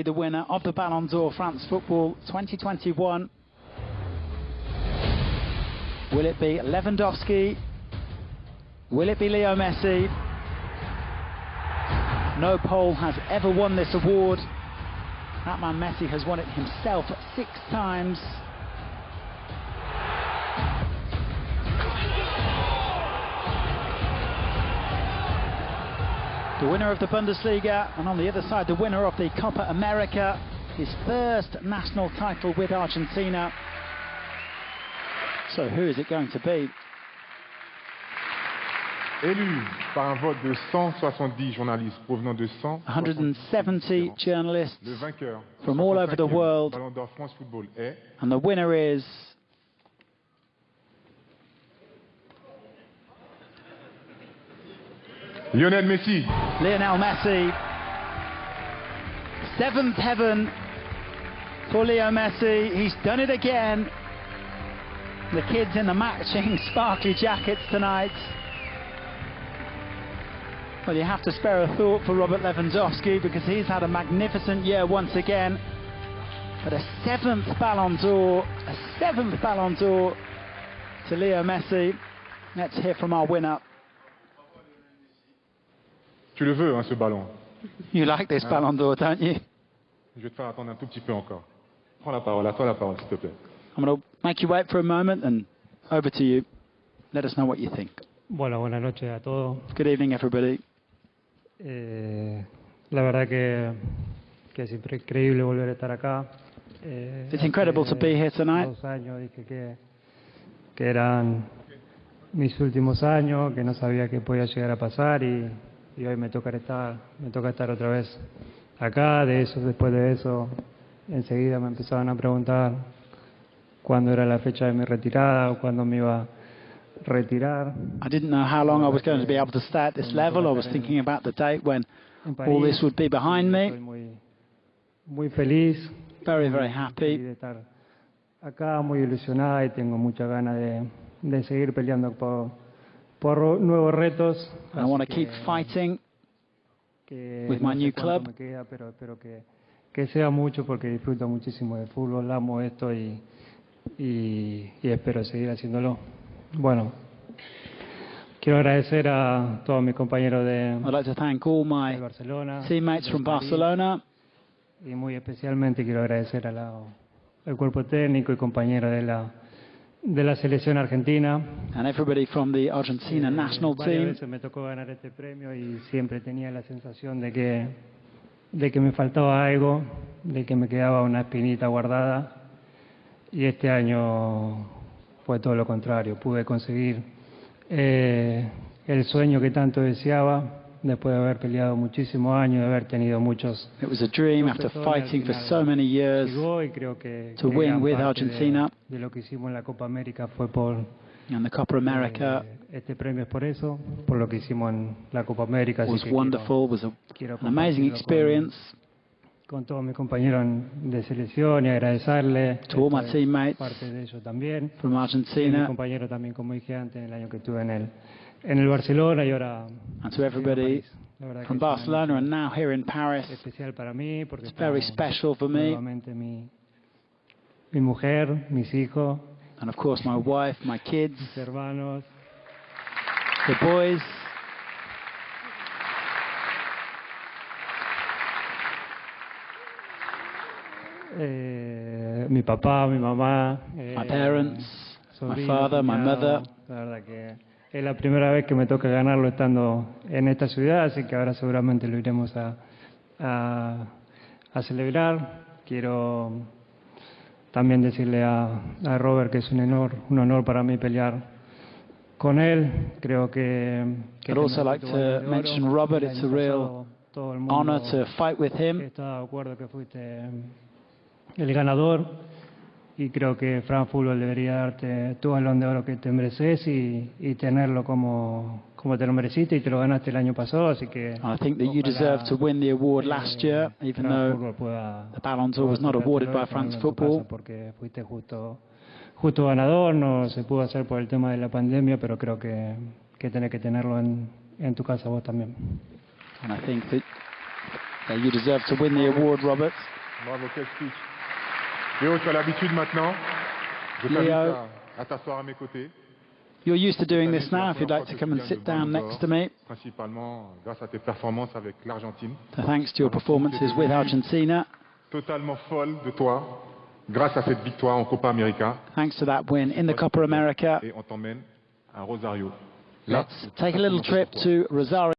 be the winner of the Ballon d'Or France Football 2021. Will it be Lewandowski? Will it be Leo Messi? No Pole has ever won this award. That man Messi has won it himself six times. The winner of the Bundesliga, and on the other side, the winner of the Copa America, his first national title with Argentina. So who is it going to be? Élu par un vote de 170 journalistes provenant de 170 journalists from all over the world. Ballon d'Or France Football est And the winner is Lionel Messi. Lionel Messi. Seventh heaven for Leo Messi. He's done it again. The kids in the matching sparkly jackets tonight. Well, you have to spare a thought for Robert Lewandowski because he's had a magnificent year once again. But a seventh Ballon d'Or, a seventh Ballon d'Or to Leo Messi. Let's hear from our winner. Tu le veux, hein, ce ballon. You like this Ballon d'Or, don't you? Je vais te faire attendre un tout petit peu encore. Prends la parole, à toi la parole, s'il te plaît. I'm going to make you wait for a moment and over to you. Let us know what you think. Bueno, buenas noches a todos. Good evening, everybody. Eh, la verdad que, que es increíble volver a estar acá. Eh, It's incredible to be here tonight. Dos años dije que, que eran mis últimos años, que no sabía qué podía llegar a pasar y, y hoy me toca estar, me toca estar otra vez acá. De eso, después de eso, enseguida me empezaban a preguntar cuándo era la fecha de mi retirada o cuándo me iba a retirar. I didn't know how long I was going to be able to stay at this level. I was thinking about the date when en all this would be behind me. muy, muy feliz. Very, very happy. de estar acá, muy ilusionada y tengo muchas ganas de, de seguir peleando por, por nuevos retos. I want to keep fighting. with my new club. me queda, pero espero que, que sea mucho porque disfruto muchísimo de fútbol, amo esto y, y, y espero seguir haciéndolo. Bueno, quiero agradecer a todos mis compañeros de, I'd like to thank all de my Barcelona. teammates de from Barcelona Y muy especialmente quiero agradecer al cuerpo técnico y compañero de la, de la selección argentina. and everybody from the Argentina Eh, national varias team. veces me tocó ganar este premio y siempre tenía la sensación de que, de que me faltaba algo, de que me quedaba una espinita guardada. Y este año fue todo lo contrario. Pude conseguir eh, el sueño que tanto deseaba después de haber peleado muchísimos años, de haber tenido muchos It was a dream after fighting for so many years. llegó y creo que, to win with Argentina. De, lo que hicimos en la Copa América fue por And the Copa America eh, este premio es por eso, por lo que hicimos en la Copa América. was wonderful, was an amazing experience Con, todos mis compañeros de selección y agradecerles to all my teammates parte de ellos también. from Y mi Argentina compañero también, como dije antes, el año que estuve en el en el Barcelona y ahora and to everybody verdad from Barcelona and now here in Paris. especial para mí porque It's very special for me. mi mi mujer, mis hijos, And of course, my wife, my kids, mis hermanos, the boys. eh, mi papá, mi mamá, eh, My parents, my father, my mother. La verdad que es la primera vez que me toca ganarlo estando en esta ciudad, así que ahora seguramente lo iremos a, a, a celebrar. Quiero también decirle a, a Robert que es un honor, un honor para mí pelear con él. Creo que... que I'd also like to mention Robert. It's a real honor to fight with him. Está de acuerdo que fuiste el ganador y creo que Fran Fútbol debería darte tu balón de oro que te mereces y, y tenerlo como, como te lo mereciste y te lo ganaste el año pasado, así que I think that you deserve to win the award eh, last year, even though the Ballon d'Or was not awarded by France Football. Porque fuiste justo, justo ganador, no se pudo hacer por el tema de la pandemia, pero creo que, que tenés que tenerlo en, en tu casa vos también. And I think that Yeah, you deserve to win the award, Robert. Bravo, quel speech. Léo, tu as l'habitude maintenant. Je t'invite à, à t'asseoir à mes côtés. You're used to doing this now. If you'd like to come and sit down next to me. Principalement euh, grâce à tes performances avec l'Argentine. Thanks to your performances with Argentina, Totalement folle de toi. Grâce à cette victoire en Copa América. thanks to that win in the Copa America. Et on t'emmène à Rosario. Let's take a little trip to Rosario.